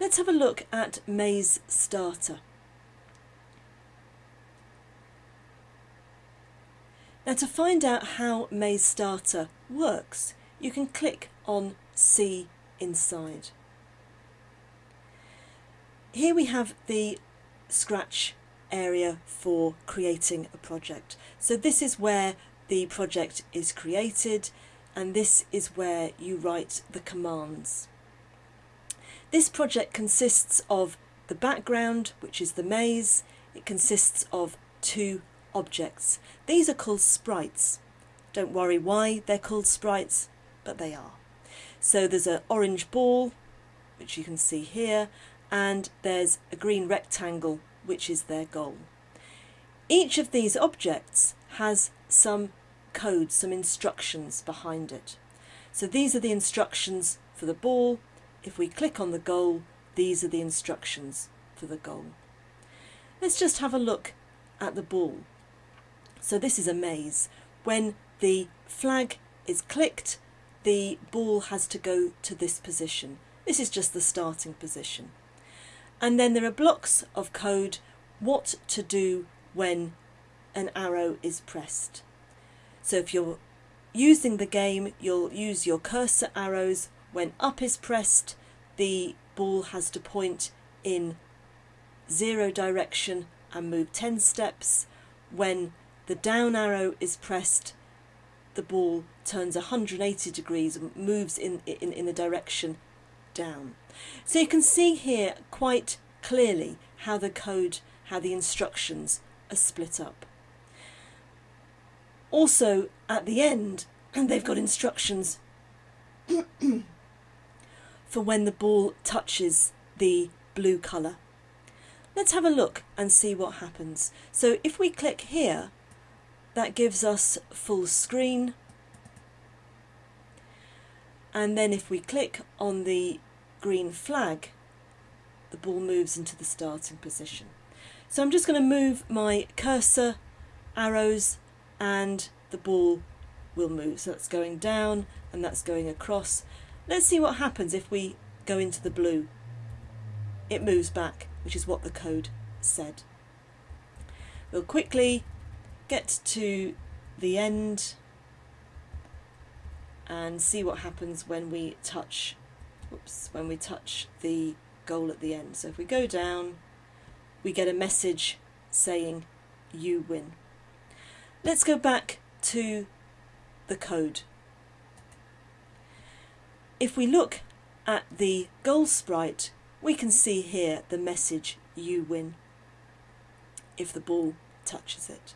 Let's have a look at Maze Starter. Now to find out how Maze Starter works, you can click on See Inside. Here we have the Scratch area for creating a project. So this is where the project is created and this is where you write the commands. This project consists of the background, which is the maze. It consists of two objects. These are called sprites. Don't worry why they're called sprites, but they are. So there's an orange ball, which you can see here, and there's a green rectangle, which is their goal. Each of these objects has some code, some instructions behind it. So these are the instructions for the ball. If we click on the goal, these are the instructions for the goal. Let's just have a look at the ball. So this is a maze. When the flag is clicked, the ball has to go to this position. This is just the starting position. And then there are blocks of code what to do when an arrow is pressed. So if you're using the game, you'll use your cursor arrows. When up is pressed, the ball has to point in zero direction and move 10 steps. When the down arrow is pressed, the ball turns 180 degrees and moves in, in, in the direction down. So you can see here quite clearly how the code, how the instructions are split up. Also at the end, and they've got instructions for when the ball touches the blue colour. Let's have a look and see what happens. So if we click here, that gives us full screen. And then if we click on the green flag, the ball moves into the starting position. So I'm just going to move my cursor arrows and the ball will move. So that's going down and that's going across. Let's see what happens if we go into the blue. It moves back, which is what the code said. We'll quickly get to the end and see what happens when we touch whoops, when we touch the goal at the end. So if we go down, we get a message saying you win. Let's go back to the code. If we look at the goal sprite, we can see here the message you win if the ball touches it.